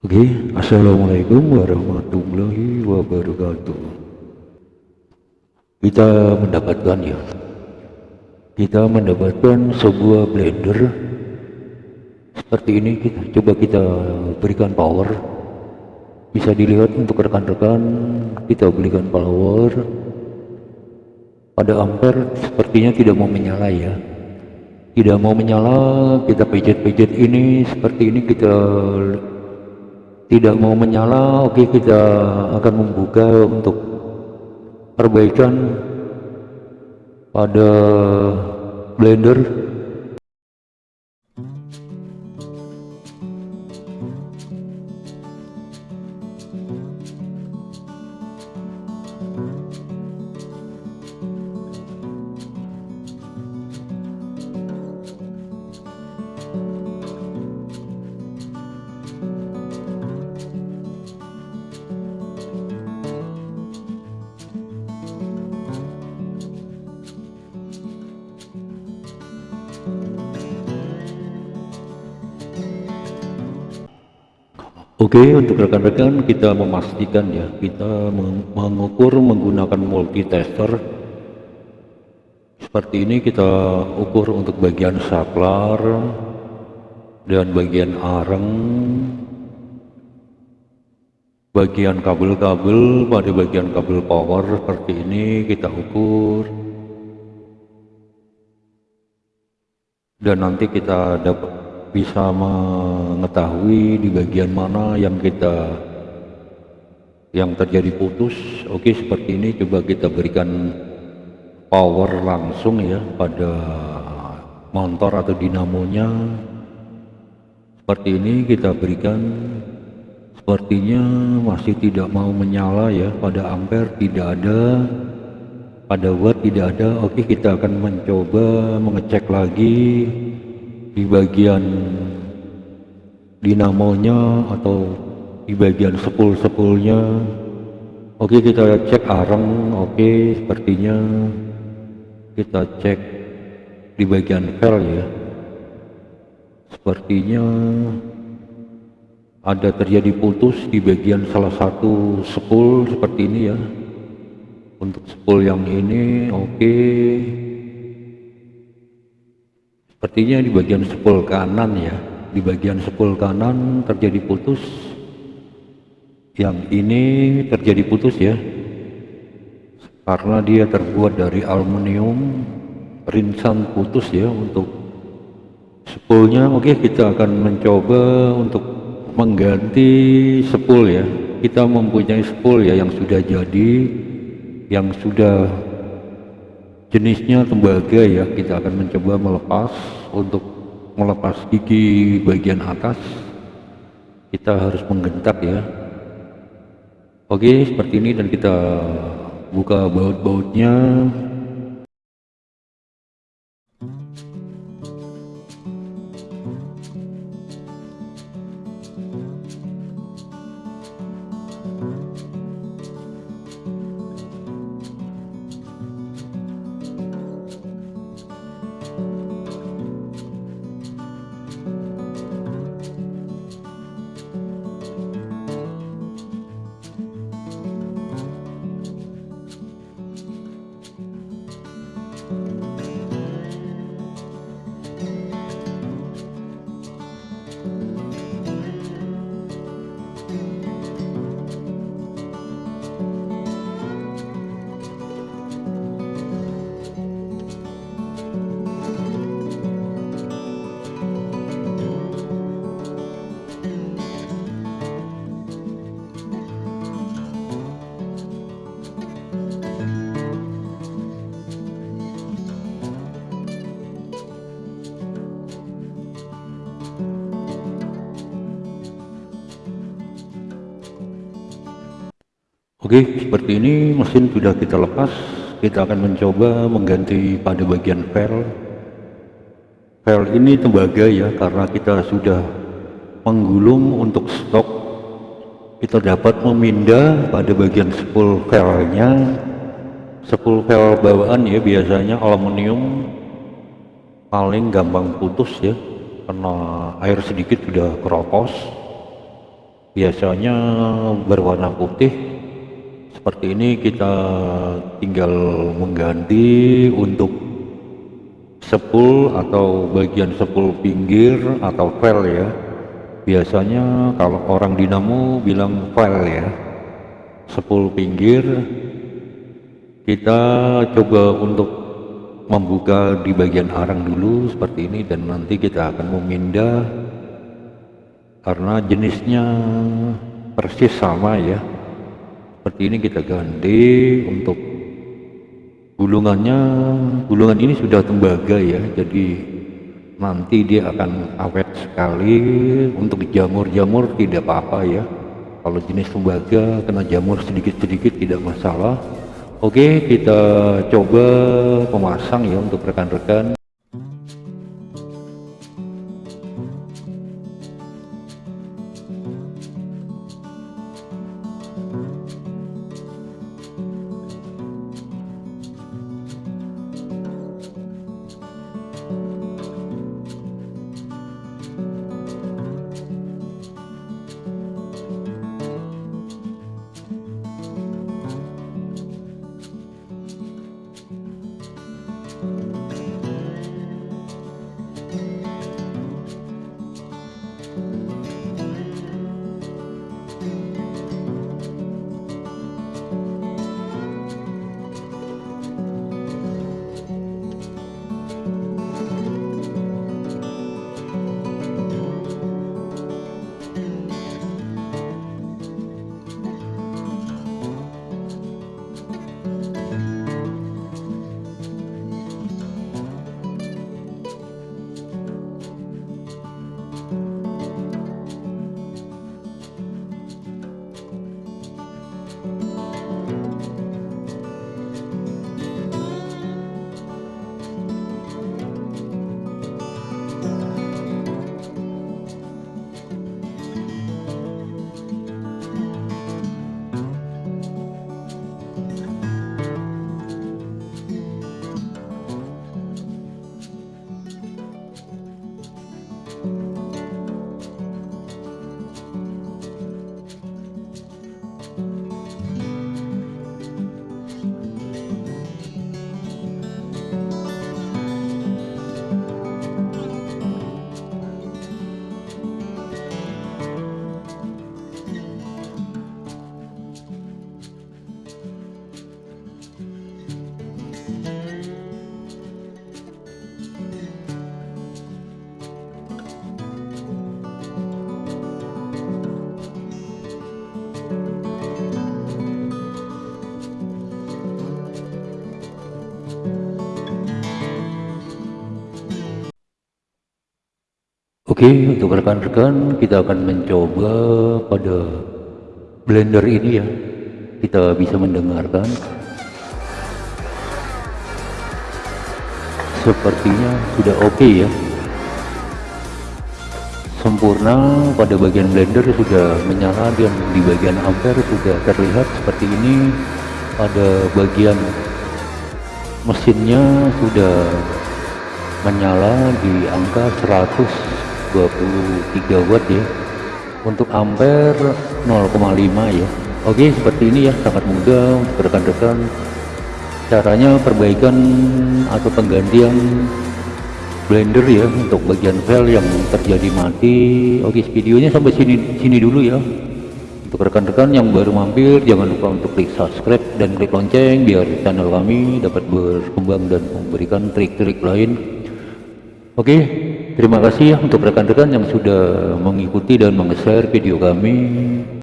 Oke, Assalamualaikum warahmatullahi wabarakatuh. Kita mendapatkan ya, kita mendapatkan sebuah blender seperti ini. Kita coba kita berikan power. Bisa dilihat untuk rekan-rekan, kita berikan power pada ampere sepertinya tidak mau menyala ya tidak mau menyala kita pijat-pijat ini seperti ini kita tidak mau menyala oke kita akan membuka untuk perbaikan pada blender Oke untuk rekan-rekan kita memastikan ya kita mengukur menggunakan multitester seperti ini kita ukur untuk bagian saklar dan bagian areng bagian kabel-kabel pada bagian kabel power seperti ini kita ukur dan nanti kita dapat bisa mengetahui di bagian mana yang kita yang terjadi putus. Oke seperti ini. Coba kita berikan power langsung ya pada motor atau dinamonya. Seperti ini kita berikan. Sepertinya masih tidak mau menyala ya pada ampere tidak ada pada watt tidak ada oke kita akan mencoba mengecek lagi di bagian dinamonya atau di bagian sepul-sepulnya. Oke kita cek areng oke sepertinya kita cek di bagian pel ya. Sepertinya ada terjadi putus di bagian salah satu sepul seperti ini ya untuk sepul yang ini oke. Sepertinya di bagian sepul kanan ya. Di bagian sepul kanan terjadi putus. Yang ini terjadi putus ya. Karena dia terbuat dari aluminium. Rinsan putus ya untuk sepulnya. Oke kita akan mencoba untuk mengganti sepul ya. Kita mempunyai sepul ya yang sudah jadi yang sudah jenisnya tembaga ya. Kita akan mencoba melepas untuk melepas gigi bagian atas. Kita harus menggentak ya. Oke seperti ini dan kita buka baut-bautnya Oke, seperti ini mesin sudah kita lepas. Kita akan mencoba mengganti pada bagian pel. Pel ini tembaga ya, karena kita sudah menggulung untuk stok. Kita dapat memindah pada bagian spool pelnya. Spool pel bawaan ya, biasanya aluminium paling gampang putus ya, karena air sedikit sudah keropos biasanya berwarna putih seperti ini kita tinggal mengganti untuk sepul atau bagian sepul pinggir atau vel ya. Biasanya kalau orang dinamo bilang vel ya. Sepul pinggir. Kita coba untuk membuka di bagian arang dulu seperti ini dan nanti kita akan memindah karena jenisnya persis sama ya seperti ini kita ganti untuk gulungannya. Gulungan ini sudah tembaga ya jadi nanti dia akan awet sekali. Untuk jamur-jamur tidak apa-apa ya. Kalau jenis tembaga kena jamur sedikit-sedikit tidak masalah. Oke kita coba pemasang ya untuk rekan-rekan Oke, untuk rekan-rekan kita akan mencoba pada blender ini ya. Kita bisa mendengarkan. Sepertinya sudah oke okay ya. Sempurna pada bagian blender sudah menyala dan di bagian ampere sudah terlihat seperti ini. Pada bagian mesinnya sudah menyala di angka 100 23 watt ya. Untuk ampere 0,5 ya. Oke seperti ini ya sangat mudah untuk rekan-rekan. Caranya perbaikan atau penggantian blender ya untuk bagian file yang terjadi mati. Oke videonya sampai sini sini dulu ya. Untuk rekan-rekan yang baru mampir jangan lupa untuk klik subscribe dan klik lonceng biar channel kami dapat berkembang dan memberikan trik-trik lain. Oke Terima kasih untuk rekan-rekan yang sudah mengikuti dan meng-share video kami.